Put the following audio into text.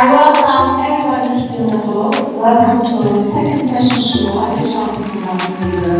I welcome everyone to the house. Welcome to the second fashion show at the Berlin.